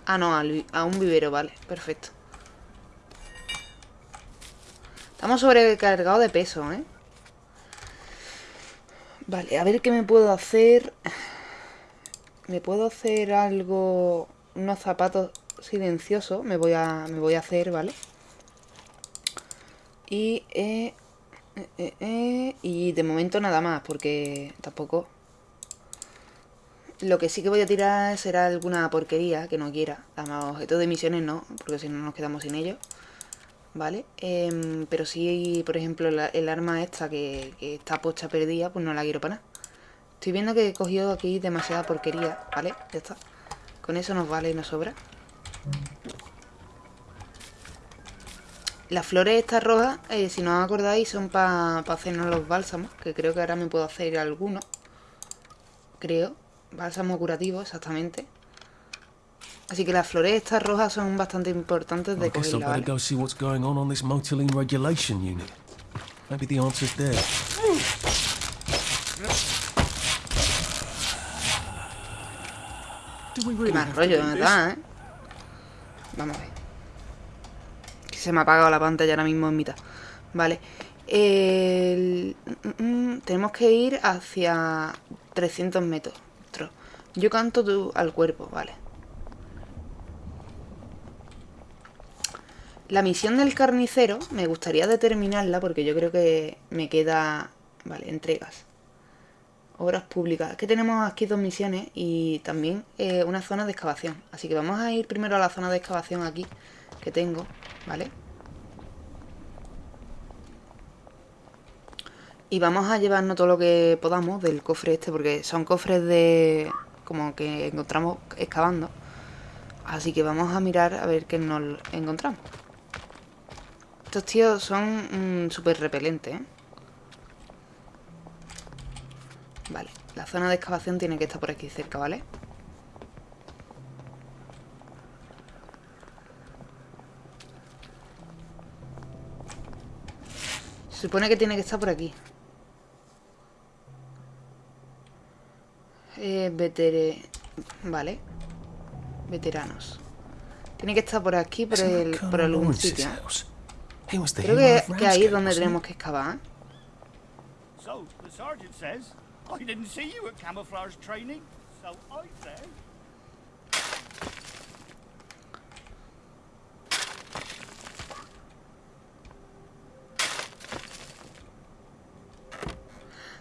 Ah, no, a un vivero, vale, perfecto. Estamos sobrecargados de peso, ¿eh? Vale, a ver qué me puedo hacer. Me puedo hacer algo... Unos zapatos silenciosos. Me voy a, me voy a hacer, ¿vale? Y, eh, eh, eh, eh, y de momento nada más, porque tampoco... Lo que sí que voy a tirar será alguna porquería que no quiera. Además, objetos de misiones no, porque si no nos quedamos sin ellos. ¿Vale? Em, pero sí, por ejemplo, el arma esta que, que está pocha perdida, pues no la quiero para nada. Estoy viendo que he cogido aquí demasiada porquería, ¿vale? Ya está. Con eso nos vale y nos sobra. Las flores estas rojas, eh, si no os acordáis, son para hacernos los bálsamos. Que creo que ahora me puedo hacer alguno. Creo. Bálsamo curativo, exactamente. Así que las flores estas rojas son bastante importantes de cogerla, ¿vale? go see what's going on on this motoline regulation unit. Maybe the answer's there. Do we Qué to rollo da, ¿eh? Vamos a ver. Se me ha apagado la pantalla ahora mismo en mitad. Vale. El- mm, mm, tenemos que ir hacia 300 metros. Yo canto tú al cuerpo, vale. La misión del carnicero me gustaría determinarla porque yo creo que me queda... Vale, entregas. Obras públicas. Es que tenemos aquí dos misiones y también eh, una zona de excavación. Así que vamos a ir primero a la zona de excavación aquí que tengo, ¿vale? Y vamos a llevarnos todo lo que podamos del cofre este porque son cofres de... como que encontramos excavando. Así que vamos a mirar a ver qué nos encontramos. Estos tíos son mm, súper repelentes, ¿eh? Vale, la zona de excavación tiene que estar por aquí cerca, ¿vale? Se supone que tiene que estar por aquí. Eh, vetere... Vale. Veteranos. Tiene que estar por aquí, por, el, por algún sitio. Creo que, ahí es donde tenemos que excavar. So, the sergeant says, I didn't see you at camouflage training, so I say.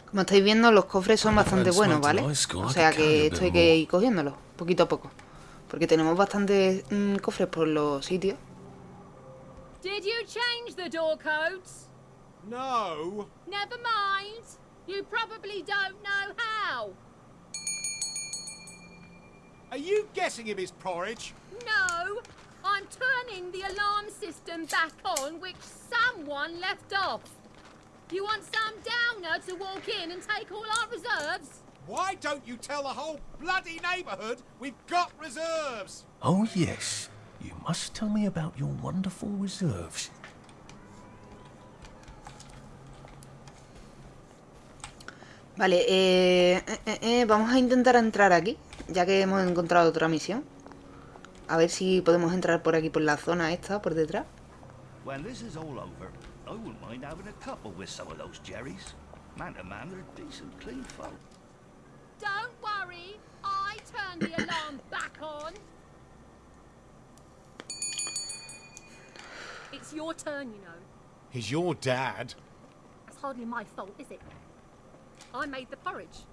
Como estáis viendo, los cofres son bastante buenos, ¿vale? O sea que esto hay que ir cogiéndolo, poquito a poco. Porque tenemos bastantes mm, cofres por los sitios. Did you change the door codes? No. Never mind. You probably don't know how. Are you guessing if it's porridge? No, I'm turning the alarm system back on, which someone left off. You want some downer to walk in and take all our reserves? Why don't you tell the whole bloody neighbourhood we've got reserves? Oh, yes. You must tell me about your wonderful reserves. Vale, eh, eh, eh, vamos a intentar entrar aquí, ya que hemos encontrado otra misión. A ver si podemos entrar por aquí, por la zona esta, por detrás. When this is all over, I wouldn't mind having a couple with some of those Jerrys. Man to man, they're decent, clean folk. Don't worry, I turned the alarm back on. It's your turn, you know. He's your dad. That's hardly my fault, is it? I made the porridge.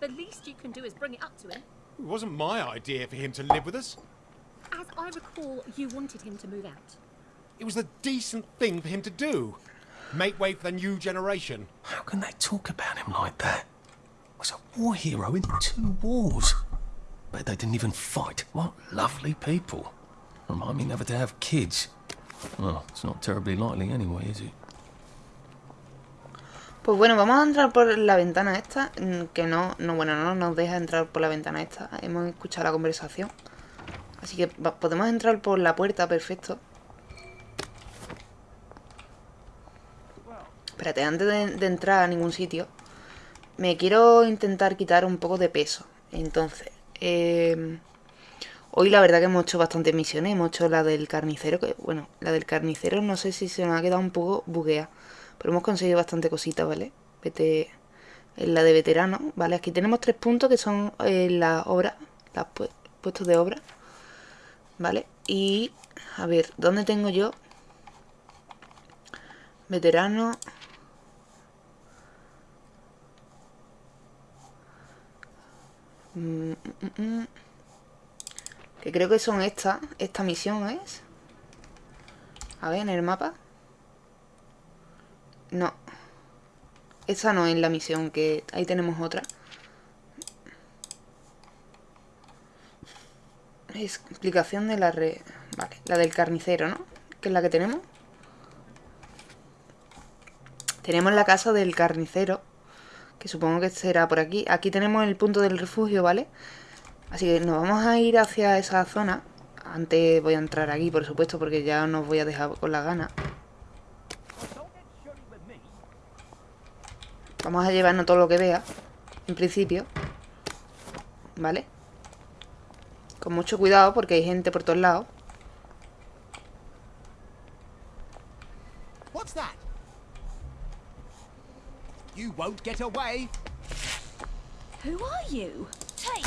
The least you can do is bring it up to him. It wasn't my idea for him to live with us. As I recall, you wanted him to move out. It was the decent thing for him to do. Make way for the new generation. How can they talk about him like that? He Was a war hero in two wars. Bet they didn't even fight. What lovely people. Remind me never to have kids. Well, it's not terribly likely anyway, is it? Pues bueno, vamos a entrar por la ventana esta, mm, que no, no, bueno, no nos deja entrar por la ventana esta. Hemos escuchado la conversación. Así que podemos entrar por la puerta, perfecto. Espérate, antes de, entrar a ningún sitio, me quiero intentar quitar un poco de peso. Entonces, eh, hoy la verdad que hemos hecho bastantes misiones. Hemos hecho la del carnicero, bueno, la del carnicero no sé si se nos ha quedado un poco buguea. Pero hemos conseguido bastante cositas, ¿vale? Vete la de veterano, ¿vale? Aquí tenemos tres puntos que son eh, las obras, los puestos de obra, ¿vale? Y, a ver, ¿dónde tengo yo? Veterano. Mm, mm, mm. Que creo que son estas. Esta misión es. A ver, en el mapa. No. Esa no es la misión, que ahí tenemos otra. Explicación de la red. Vale, la del carnicero, ¿no? Que es la que tenemos. Tenemos la casa del carnicero. Que supongo que será por aquí. Aquí tenemos el punto del refugio, ¿vale? Así que nos vamos a ir hacia esa zona. Antes voy a entrar aquí, por supuesto, porque ya no voy a dejar con la gana. Vamos a llevarnos todo lo que vea, en principio. ¿Vale? Con mucho cuidado porque hay gente por todos lados. What's that? You won't get away. Who are you? Take.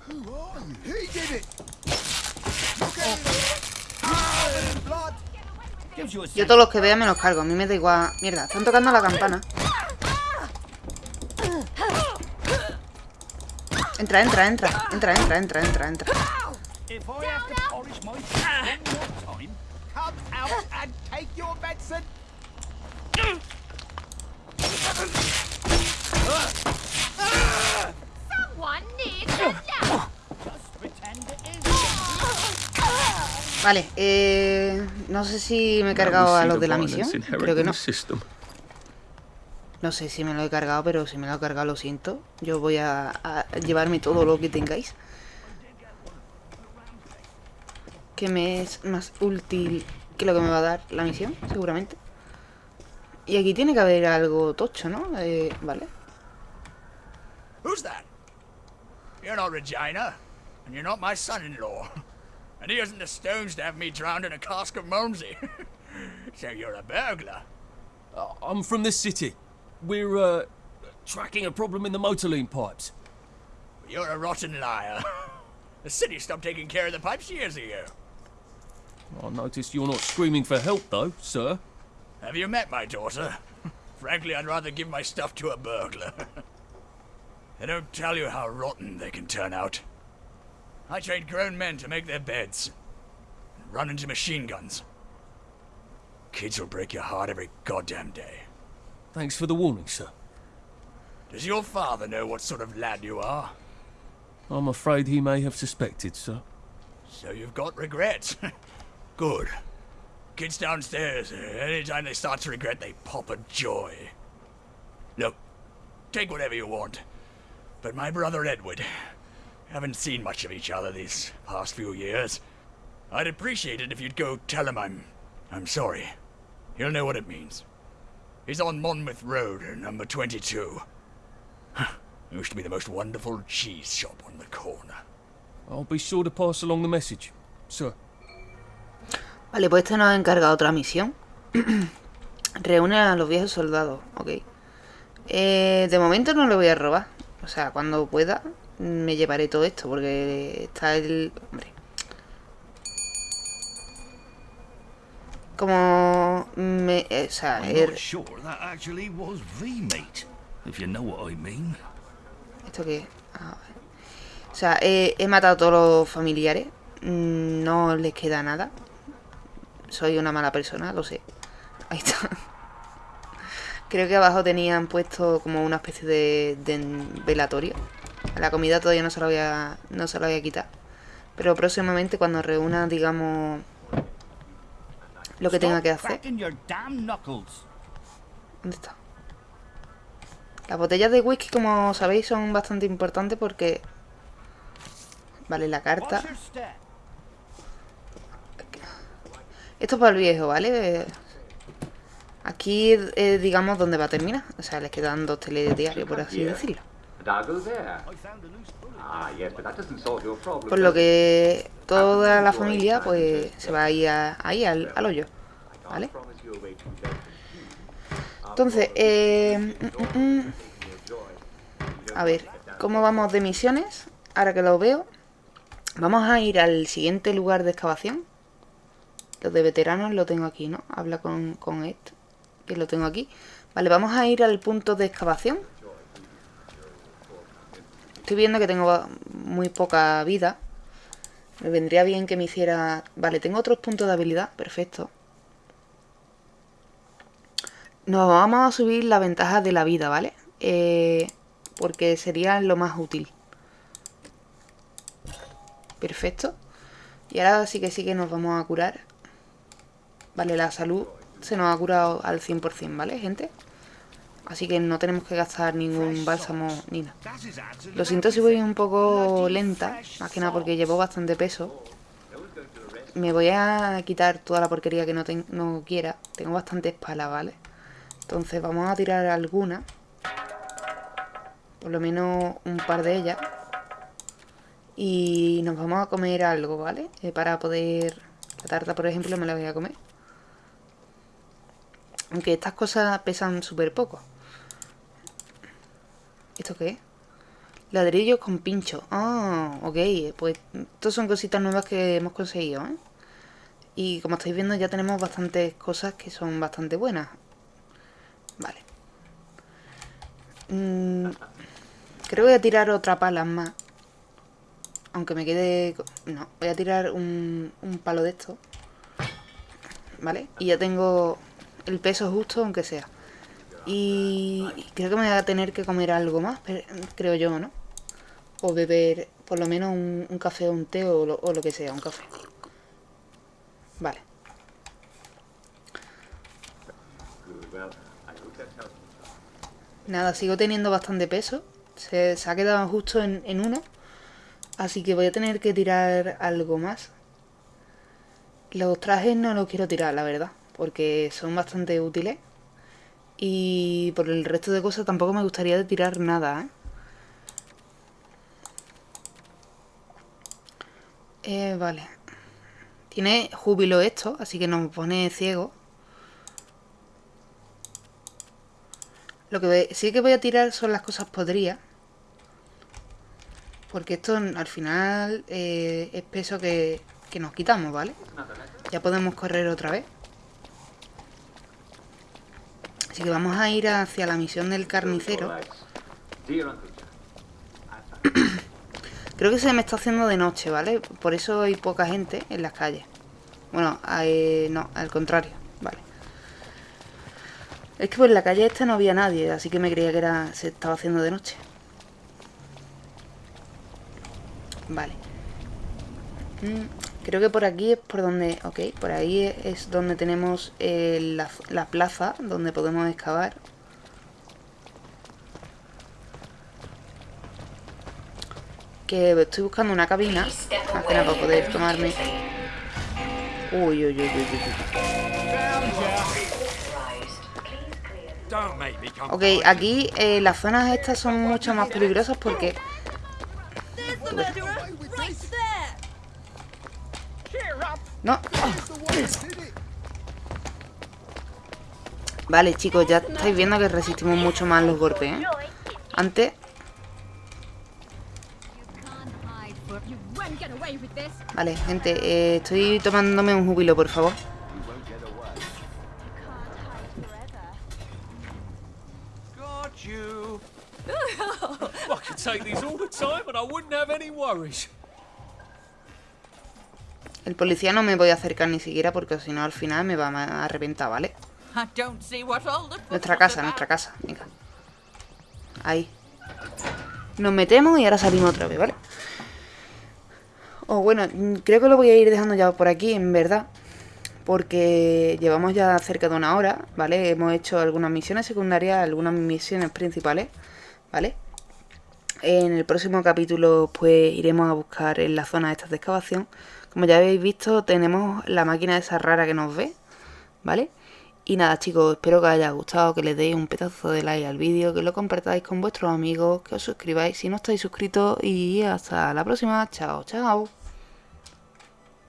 Who are you? He did it. Look at him. Covered in blood. Gives you a Yo todos los que vea me los cargo. A mí me da igual. Mierda, están tocando la campana. Entra, entra, entra. Entra, entra, entra, entra, entra. If I have to polish my teeth one more time, Come out and take your medicine. Someone needs a lamp. just pretend it is. Vale, eh, no sé si me he cargado a los de la misión. Creo que no. No sé si me lo he cargado, pero si me lo he cargado lo siento. Yo voy a, a llevarme todo lo que tengáis. Que me es más útil que lo que me va a dar la misión, seguramente. Y aquí tiene que haber algo tocho, ¿no? Eh, vale. Who's that? You're not Regina, and you're not my son-in-law. And he hasn't the stones to have me drowned in a cask of Malmsey. <laughs> so you're a burglar. Uh, I'm from this city. We're, uh, tracking a problem in the motorline pipes. You're a rotten liar. <laughs> the city stopped taking care of the pipes years ago. I noticed you're not screaming for help, though, sir. Have you met my daughter? <laughs> Frankly, I'd rather give my stuff to a burglar. <laughs> they don't tell you how rotten they can turn out. I trained grown men to make their beds and run into machine guns. Kids will break your heart every goddamn day. Thanks for the warning, sir. Does your father know what sort of lad you are? I'm afraid he may have suspected, sir. So you've got regrets. <laughs> Good. Kids downstairs, anytime they start to regret, they pop a joy. Look, take whatever you want. But my brother Edward, haven't seen much of each other these past few years. I'd appreciate it if you'd go tell him I'm... I'm sorry. He'll know what it means. He's on Monmouth Road, number 22. Used to be the most wonderful cheese shop on the corner. I'll be sure to pass along the message, sir. Vale, pues este nos ha encargado otra misión. <clears throat> Reúne a los viejos soldados, ok. Eh, de momento no le voy a robar. O sea, cuando pueda me llevaré todo esto, porque está el... Hombre. Como... Me, o sea, I'm er-. ¿Esto qué es? Ah, vale. O sea, he, he matado a todos los familiares. Mm, No les queda nada. Soy una mala persona, lo sé. Ahí está. <laughs> Creo que abajo tenían puesto como una especie de, de velatorio. La comida todavía no se la voy a, no se la voy a quitar. Pero próximamente cuando reúna, digamos, lo que tenga que hacer. ¿Dónde está? Las botellas de whisky, como sabéis, son bastante importantes porque... Vale, la carta. Esto es para el viejo, ¿vale? Aquí, eh, digamos, donde va a terminar. O sea, les quedan dos telediarios, por así decirlo. Ah. Por lo que toda la familia, pues, se va a ir a- ahí, al, al hoyo. ¿Vale? Entonces, eh, mm, mm, mm. a ver, ¿cómo vamos de misiones? Ahora que lo veo, vamos a ir al siguiente lugar de excavación. De veteranos lo tengo aquí, ¿no? Habla con, con Ed, que lo tengo aquí. Vale, vamos a ir al punto de excavación. Estoy viendo que tengo muy poca vida. Me vendría bien que me hiciera... Vale, tengo otros puntos de habilidad. Perfecto. Nos vamos a subir la ventaja de la vida, ¿vale? Eh, porque sería lo más útil. Perfecto. Y ahora sí que sí que nos vamos a curar. Vale, la salud se nos ha curado al 100%, ¿vale, gente? Así que no tenemos que gastar ningún bálsamo ni nada. Lo siento si voy un poco lenta, más que nada porque llevo bastante peso. Me voy a quitar toda la porquería que no, no quiera. Tengo bastante espalda, ¿vale? Entonces vamos a tirar alguna. Por lo menos un par de ellas. Y nos vamos a comer algo, ¿vale? Eh, para poder... La tarta, por ejemplo, me la voy a comer. Aunque estas cosas pesan súper poco. ¿Esto qué es? Ladrillos con pincho. Ah, ok. Pues estas son cositas nuevas que hemos conseguido, ¿eh? Y como estáis viendo ya tenemos bastantes cosas que son bastante buenas. Vale. Mm, creo que voy a tirar otra pala más. Aunque me quede... No, voy a tirar un, un palo de esto. ¿Vale? Y ya tengo el peso justo, aunque sea. Y creo que me voy a tener que comer algo más, creo yo, ¿no? O beber por lo menos un, café o un té o lo, que sea, un café. Vale. Nada, sigo teniendo bastante peso. Se, se ha quedado justo en, en uno. Así que voy a tener que tirar algo más. Los trajes no los quiero tirar, la verdad. Porque son bastante útiles. Y por el resto de cosas tampoco me gustaría de tirar nada, ¿eh? Eh, vale. Tiene júbilo esto, así que nos pone ciego. Lo que sí que voy a tirar son las cosas podridas. Porque esto al final eh, es peso que, que nos quitamos, ¿vale? Ya podemos correr otra vez. Así que vamos a ir hacia la misión del carnicero. <coughs> Creo que se me está haciendo de noche, ¿vale? Por eso hay poca gente en las calles. Bueno, eh, no, al contrario, vale. Es que por la calle esta no había nadie, así que me creía que era se estaba haciendo de noche. Vale. Creo que por aquí es por donde... Ok, por ahí es- donde tenemos eh, la, la plaza donde podemos excavar. Que estoy buscando una cabina. Más que nada para poder tomarme... Uy, uy, uy, uy, uy, Ok, aquí eh, las zonas estas son mucho más peligrosas porque... Tú ves. No. Vale, chicos, ya estáis viendo que resistimos mucho más los golpes, ¿eh? Antes... Vale, gente, eh, estoy tomándome un júbilo, por favor. El policía no me voy a acercar ni siquiera porque si no al final me va a reventar, ¿vale? Nuestra casa, nuestra casa. Venga. Ahí. Nos metemos y ahora salimos otra vez, ¿vale? O bueno, creo que lo voy a ir dejando ya por aquí, en verdad. Porque llevamos ya cerca de una hora, ¿vale? Hemos hecho algunas misiones secundarias, algunas misiones principales, ¿vale? En el próximo capítulo pues iremos a buscar en la zona estas de excavación. Como ya habéis visto, tenemos la máquina esa rara que nos ve, ¿vale? Y nada chicos, espero que os haya gustado, que le deis un pedazo de like al vídeo, que lo compartáis con vuestros amigos, que os suscribáis si no estáis suscritos y hasta la próxima. Chao, chao.